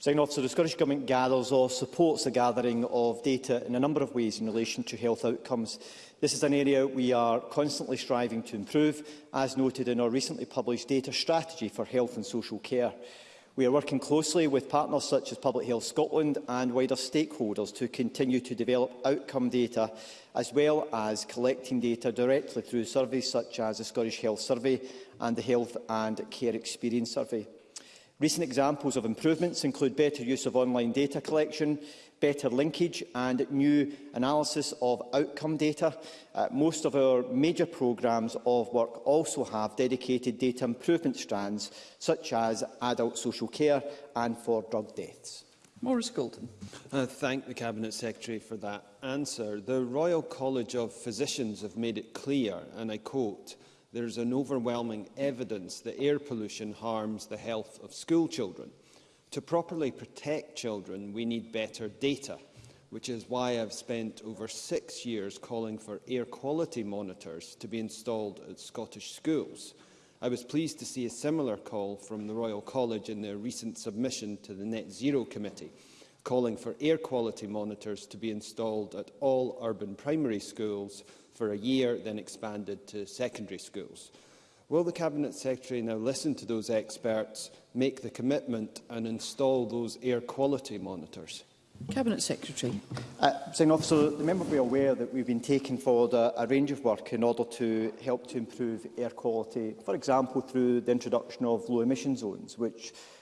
Signing officer, the Scottish Government gathers or supports the gathering of data in a number of ways in relation to health outcomes. This is an area we are constantly striving to improve, as noted in our recently published data strategy for health and social care. We are working closely with partners such as Public Health Scotland and wider stakeholders to continue to develop outcome data, as well as collecting data directly through surveys such as the Scottish Health Survey and the Health and Care Experience Survey. Recent examples of improvements include better use of online data collection, better linkage and new analysis of outcome data. Uh, most of our major programmes of work also have dedicated data improvement strands, such as adult social care and for drug deaths. Maurice Goulden. I uh, thank the Cabinet Secretary for that answer. The Royal College of Physicians have made it clear, and I quote, there is an overwhelming evidence that air pollution harms the health of school children. To properly protect children, we need better data, which is why I've spent over six years calling for air quality monitors to be installed at Scottish schools. I was pleased to see a similar call from the Royal College in their recent submission to the Net Zero Committee, calling for air quality monitors to be installed at all urban primary schools for a year, then expanded to secondary schools. Will the Cabinet Secretary now listen to those experts, make the commitment and install those air quality monitors? Cabinet Secretary. Uh, Sign Officer, the member will be aware that we've been taking forward a, a range of work in order to help to improve air quality, for example through the introduction of low emission zones, which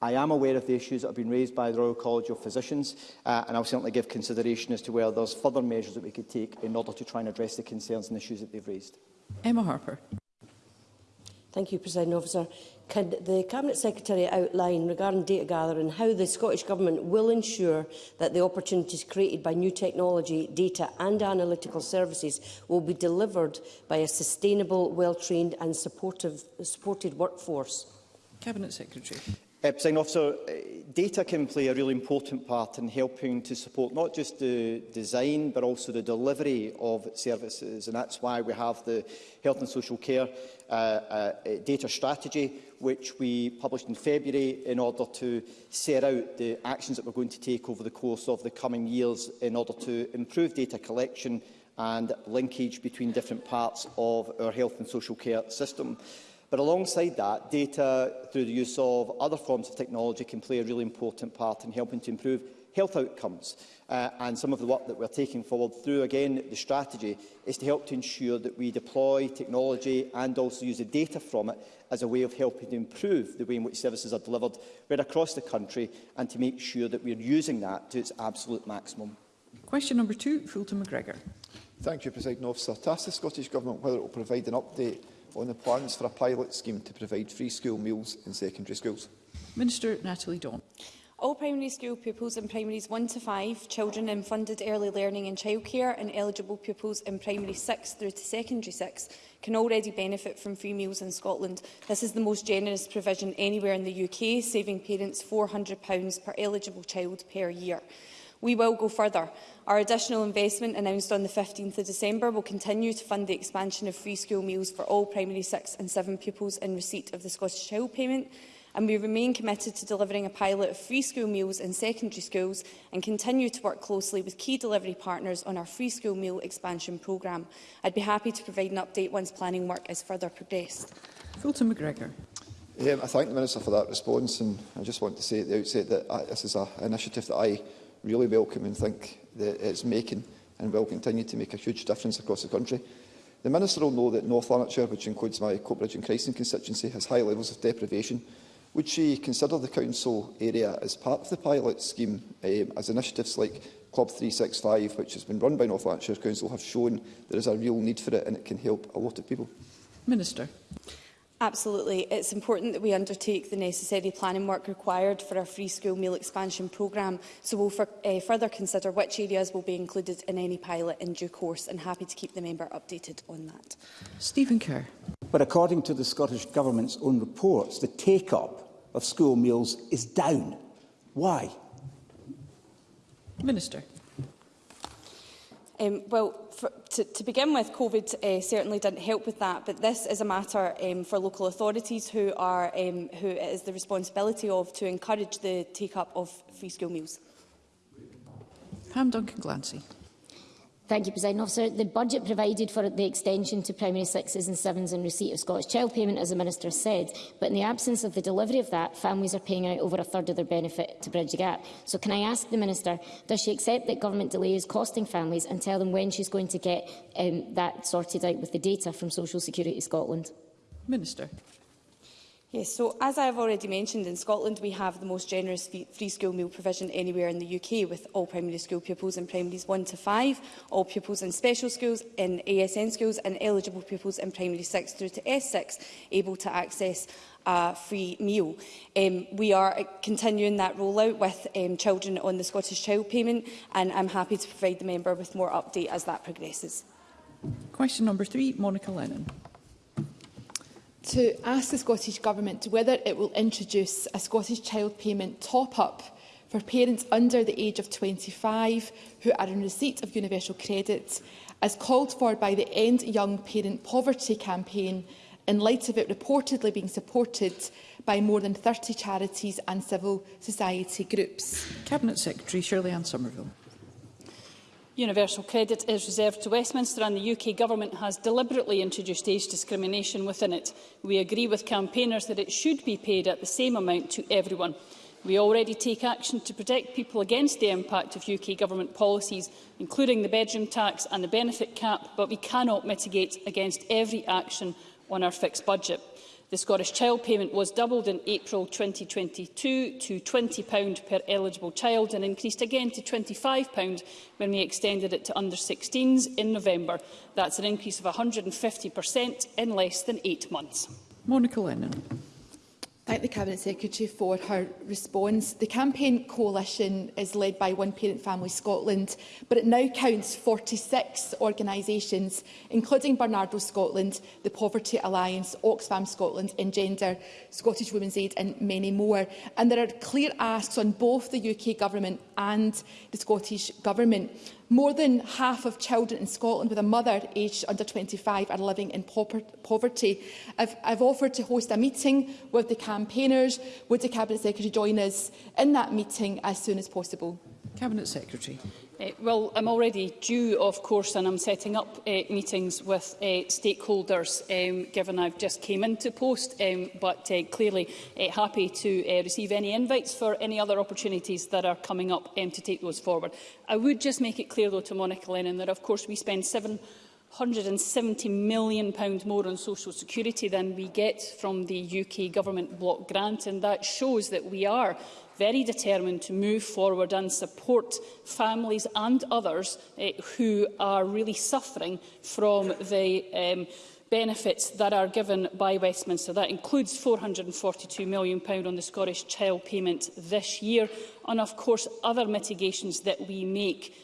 I am aware of the issues that have been raised by the Royal College of Physicians, uh, and I'll certainly give consideration as to whether there's further measures that we could take in order to try and address the concerns and issues that they've raised. Emma Harper. Thank you, President Officer. Can the Cabinet Secretary outline regarding data gathering how the Scottish Government will ensure that the opportunities created by new technology, data and analytical services will be delivered by a sustainable, well-trained and supportive, supported workforce? Cabinet Secretary. Uh, President Officer, data can play a really important part in helping to support not just the design but also the delivery of services and that's why we have the health and social care uh, uh, uh, data strategy which we published in February in order to set out the actions that we're going to take over the course of the coming years in order to improve data collection and linkage between different parts of our health and social care system. But alongside that, data through the use of other forms of technology can play a really important part in helping to improve health outcomes. Uh, and some of the work that we're taking forward through, again, the strategy is to help to ensure that we deploy technology and also use the data from it as a way of helping to improve the way in which services are delivered right across the country and to make sure that we're using that to its absolute maximum. Question number two, Fulton McGregor. Thank you, President Officer. To ask the Scottish Government whether it will provide an update on the plans for a pilot scheme to provide free school meals in secondary schools? Minister Natalie Dawn. All primary school pupils in primaries 1 to 5, children in funded early learning and childcare and eligible pupils in primary 6 through to secondary 6 can already benefit from free meals in Scotland. This is the most generous provision anywhere in the UK, saving parents £400 per eligible child per year. We will go further. Our additional investment announced on the 15th of December will continue to fund the expansion of free school meals for all primary 6 and 7 pupils in receipt of the Scottish Child Payment and we remain committed to delivering a pilot of free school meals in secondary schools and continue to work closely with key delivery partners on our free school meal expansion programme. I'd be happy to provide an update once planning work is further progressed. Fulton McGregor. Yeah, I thank the Minister for that response and I just want to say at the outset that I, uh, this is an initiative that I really welcome and think that it's making and will continue to make a huge difference across the country. The Minister will know that North Lanarkshire, which includes my Coatbridge and Christen constituency, has high levels of deprivation. Would she consider the council area as part of the pilot scheme, um, as initiatives like Club 365, which has been run by North Lanarkshire Council, have shown there is a real need for it and it can help a lot of people? Minister. Absolutely. It's important that we undertake the necessary planning work required for our free school meal expansion programme, so we'll for, uh, eh, further consider which areas will be included in any pilot in due course and happy to keep the member updated on that. Stephen Kerr. But according to the Scottish Government's own reports, the take-up of school meals is down. Why? Minister. Um, well, for, to, to begin with, COVID uh, certainly didn't help with that, but this is a matter um, for local authorities who, are, um, who it is the responsibility of to encourage the take-up of free school meals. Pam Duncan Glancy. Thank you, President Officer. The budget provided for the extension to primary sixes and sevens and receipt of Scottish Child Payment, as the Minister said, but in the absence of the delivery of that, families are paying out over a third of their benefit to bridge the gap. So can I ask the Minister, does she accept that government delay is costing families and tell them when she's going to get um, that sorted out with the data from Social Security Scotland? Minister. Yes, so as I have already mentioned, in Scotland we have the most generous free school meal provision anywhere in the UK with all primary school pupils in primaries 1 to 5, all pupils in special schools, in ASN schools and eligible pupils in primary 6 through to S6 able to access a free meal. Um, we are continuing that rollout with um, children on the Scottish Child Payment and I'm happy to provide the member with more update as that progresses. Question number three, Monica Lennon to ask the Scottish Government whether it will introduce a Scottish Child Payment top-up for parents under the age of 25 who are in receipt of universal credit, as called for by the End Young Parent Poverty campaign, in light of it reportedly being supported by more than 30 charities and civil society groups. Cabinet Secretary Shirley Ann Somerville. Universal credit is reserved to Westminster and the UK Government has deliberately introduced age discrimination within it. We agree with campaigners that it should be paid at the same amount to everyone. We already take action to protect people against the impact of UK Government policies, including the bedroom tax and the benefit cap, but we cannot mitigate against every action on our fixed budget. The Scottish Child Payment was doubled in April 2022 to £20 per eligible child and increased again to £25 when we extended it to under-16s in November. That's an increase of 150% in less than eight months. Monica Lennon. Thank the Cabinet Secretary for her response. The campaign coalition is led by One Parent Family Scotland, but it now counts 46 organisations, including Bernardo Scotland, the Poverty Alliance, Oxfam Scotland, Engender, Scottish Women's Aid and many more. And there are clear asks on both the UK Government and the Scottish Government. More than half of children in Scotland with a mother aged under 25 are living in poverty. I've, I've offered to host a meeting with the campaigners. Would the Cabinet Secretary join us in that meeting as soon as possible? Cabinet Secretary. Eh, well, I'm already due, of course, and I'm setting up uh, meetings with uh, stakeholders, um, given I've just came into post, um, but uh, clearly uh, happy to uh, receive any invites for any other opportunities that are coming up um, to take those forward. I would just make it clear, though, to Monica Lennon that, of course, we spend seven £170 million more on social security than we get from the UK government block grant and that shows that we are very determined to move forward and support families and others eh, who are really suffering from the um, benefits that are given by Westminster. That includes £442 million on the Scottish Child Payment this year and, of course, other mitigations that we make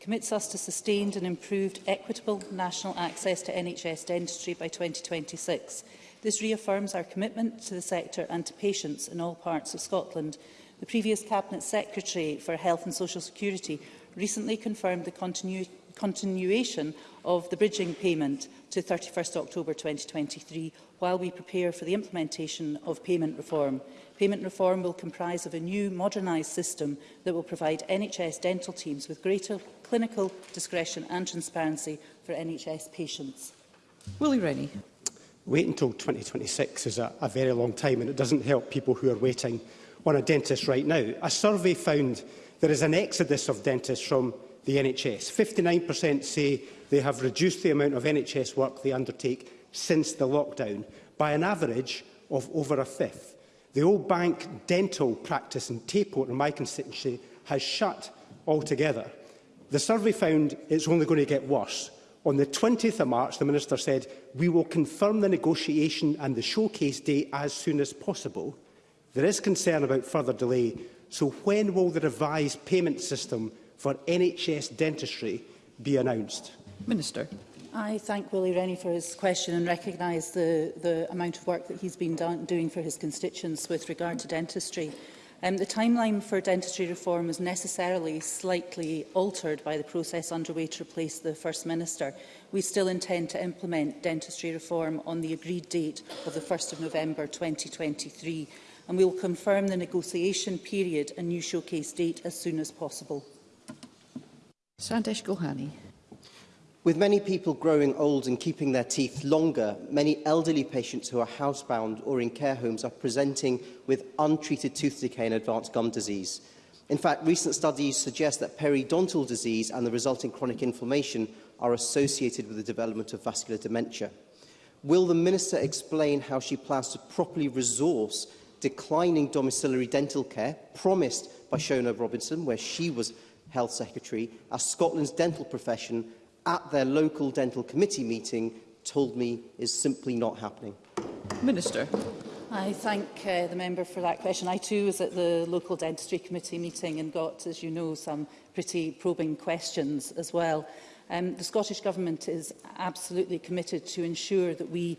commits us to sustained and improved equitable national access to NHS dentistry by 2026. This reaffirms our commitment to the sector and to patients in all parts of Scotland. The previous Cabinet Secretary for Health and Social Security recently confirmed the continuity continuation of the bridging payment to 31 st October 2023 while we prepare for the implementation of payment reform. Payment reform will comprise of a new modernised system that will provide NHS dental teams with greater clinical discretion and transparency for NHS patients. Willie Rennie. Wait until 2026 is a, a very long time and it doesn't help people who are waiting on a dentist right now. A survey found there is an exodus of dentists from the NHS. 59% say they have reduced the amount of NHS work they undertake since the lockdown by an average of over a fifth. The Old Bank dental practice in Tayport in my constituency has shut altogether. The survey found it's only going to get worse. On the 20th of March, the Minister said, we will confirm the negotiation and the showcase date as soon as possible. There is concern about further delay, so when will the revised payment system for NHS dentistry be announced? Minister. I thank Willie Rennie for his question and recognise the, the amount of work that he's been done, doing for his constituents with regard to dentistry. Um, the timeline for dentistry reform was necessarily slightly altered by the process underway to replace the First Minister. We still intend to implement dentistry reform on the agreed date of the 1st of November 2023 and we will confirm the negotiation period and new showcase date as soon as possible. Sandesh Gohani. With many people growing old and keeping their teeth longer, many elderly patients who are housebound or in care homes are presenting with untreated tooth decay and advanced gum disease. In fact, recent studies suggest that periodontal disease and the resulting chronic inflammation are associated with the development of vascular dementia. Will the Minister explain how she plans to properly resource declining domiciliary dental care promised by Shona Robinson, where she was Health Secretary, as Scotland's dental profession at their local dental committee meeting told me is simply not happening? Minister. I thank uh, the member for that question. I too was at the local dentistry committee meeting and got, as you know, some pretty probing questions as well. Um, the Scottish Government is absolutely committed to ensure that we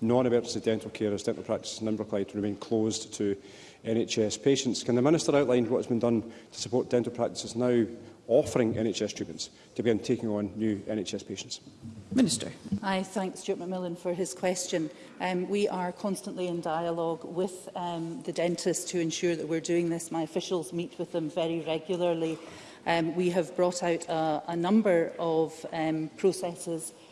non-emergency dental care as dental practices in Inverclyde remain closed to NHS patients. Can the Minister outline what has been done to support dental practices now offering NHS treatments to begin taking on new NHS patients? Minister. I thank Stuart McMillan for his question. Um, we are constantly in dialogue with um, the dentists to ensure that we're doing this. My officials meet with them very regularly um, we have brought out a, a number of um, processes,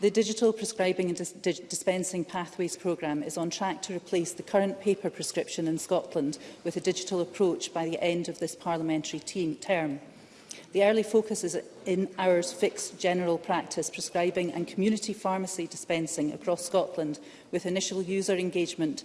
The Digital Prescribing and Dis Dispensing Pathways programme is on track to replace the current paper prescription in Scotland with a digital approach by the end of this parliamentary team term. The early focus is in hours fixed general practice prescribing and community pharmacy dispensing across Scotland with initial user engagement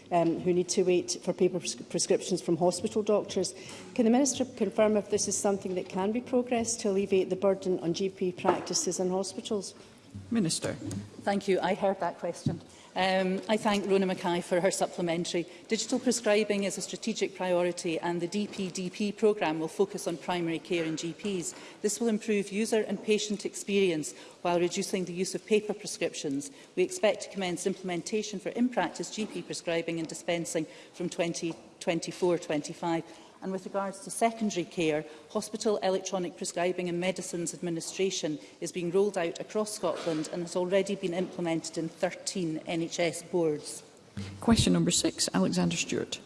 um, who need to wait for paper pres prescriptions from hospital doctors. Can the Minister confirm if this is something that can be progressed to alleviate the burden on GP practices and hospitals? Minister. Thank you. I heard that question. Um, I thank Rona Mackay for her supplementary. Digital prescribing is a strategic priority and the DPDP programme will focus on primary care and GPs. This will improve user and patient experience while reducing the use of paper prescriptions. We expect to commence implementation for in-practice GP prescribing and dispensing from 2024-25 and with regards to secondary care, hospital electronic prescribing and medicines administration is being rolled out across Scotland and has already been implemented in 13 NHS boards. Question number six, Alexander Stewart.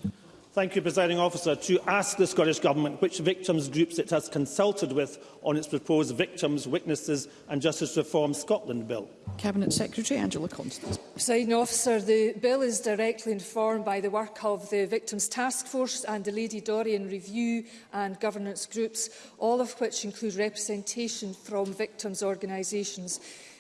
Thank you, Presiding Officer, to ask the Scottish Government which victims groups it has consulted with on its proposed Victims, Witnesses and Justice Reform Scotland Bill. Cabinet Secretary Angela Constance. Presiding Officer, the bill is directly informed by the work of the Victims Task Force and the Lady Dorian Review and governance groups, all of which include representation from victims' organisations.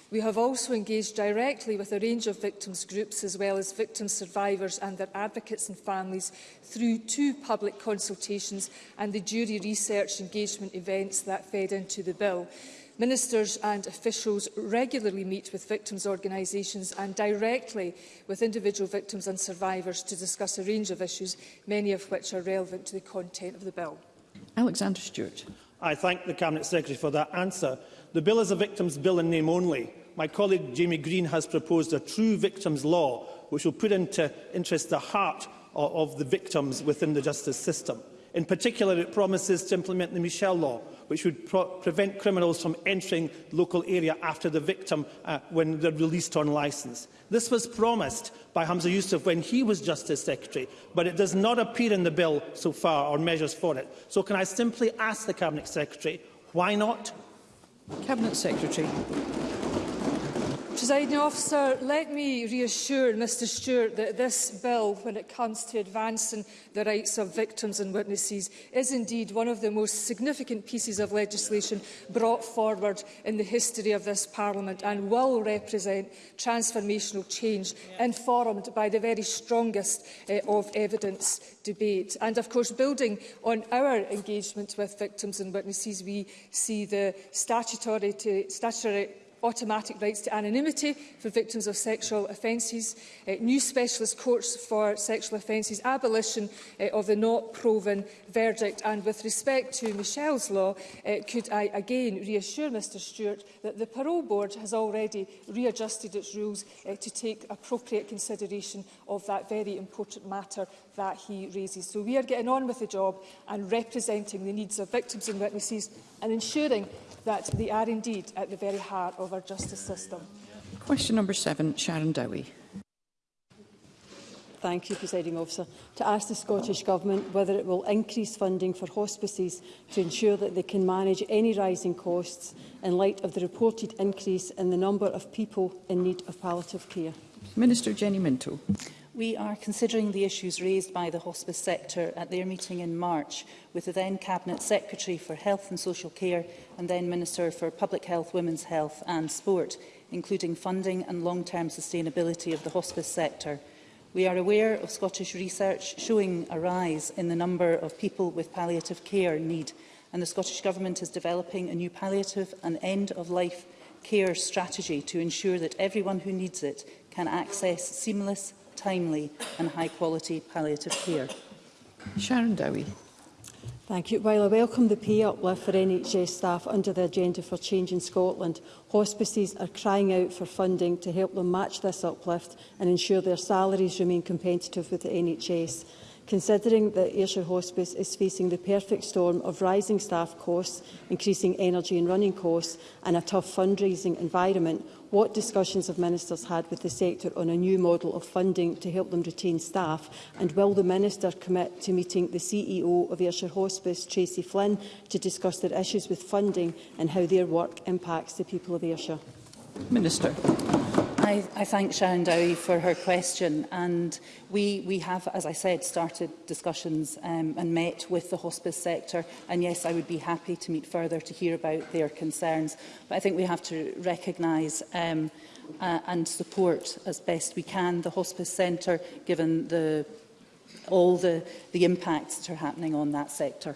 We have also engaged directly with a range of victims groups as well as victim survivors and their advocates and families through two public consultations and the jury research engagement events that fed into the bill. Ministers and officials regularly meet with victims' organisations and directly with individual victims and survivors to discuss a range of issues, many of which are relevant to the content of the bill. Alexander Stewart. I thank the Cabinet Secretary for that answer. The bill is a victims' bill in name only my colleague Jamie Green has proposed a true victims law, which will put into interest the heart of the victims within the justice system. In particular, it promises to implement the Michel Law, which would prevent criminals from entering the local area after the victim uh, when they're released on licence. This was promised by Hamza Youssef when he was Justice Secretary, but it does not appear in the bill so far or measures for it. So can I simply ask the Cabinet Secretary, why not? Cabinet Secretary. Presiding officer, let me reassure Mr Stewart that this bill, when it comes to advancing the rights of victims and witnesses, is indeed one of the most significant pieces of legislation brought forward in the history of this Parliament and will represent transformational change informed by the very strongest uh, of evidence debate. And of course, building on our engagement with victims and witnesses, we see the statutory, to, statutory automatic rights to anonymity for victims of sexual offences, uh, new specialist courts for sexual offences, abolition uh, of the not proven verdict. And with respect to Michelle's law, uh, could I again reassure Mr Stewart that the Parole Board has already readjusted its rules uh, to take appropriate consideration of that very important matter that he raises. So we are getting on with the job and representing the needs of victims and witnesses and ensuring that they are indeed at the very heart of of our justice system. Question number seven, Sharon Dowie. Thank you, Presiding Officer. To ask the Scottish Government whether it will increase funding for hospices to ensure that they can manage any rising costs in light of the reported increase in the number of people in need of palliative care. Minister Jenny Minto. We are considering the issues raised by the hospice sector at their meeting in March with the then Cabinet Secretary for Health and Social Care and then Minister for Public Health, Women's Health and Sport, including funding and long-term sustainability of the hospice sector. We are aware of Scottish research showing a rise in the number of people with palliative care need and the Scottish Government is developing a new palliative and end-of-life care strategy to ensure that everyone who needs it can access seamless timely and high-quality palliative care. Sharon Dowie. Thank you. While I welcome the pay uplift for NHS staff under the Agenda for Change in Scotland, hospices are crying out for funding to help them match this uplift and ensure their salaries remain competitive with the NHS. Considering that Ayrshire Hospice is facing the perfect storm of rising staff costs, increasing energy and running costs and a tough fundraising environment, what discussions have ministers had with the sector on a new model of funding to help them retain staff? And will the minister commit to meeting the CEO of Ayrshire Hospice, Tracy Flynn, to discuss their issues with funding and how their work impacts the people of Ayrshire? Minister. I, I thank Sharon Dowie for her question and we, we have, as I said, started discussions um, and met with the hospice sector and yes, I would be happy to meet further to hear about their concerns. But I think we have to recognise um, uh, and support as best we can the hospice centre given the, all the, the impacts that are happening on that sector.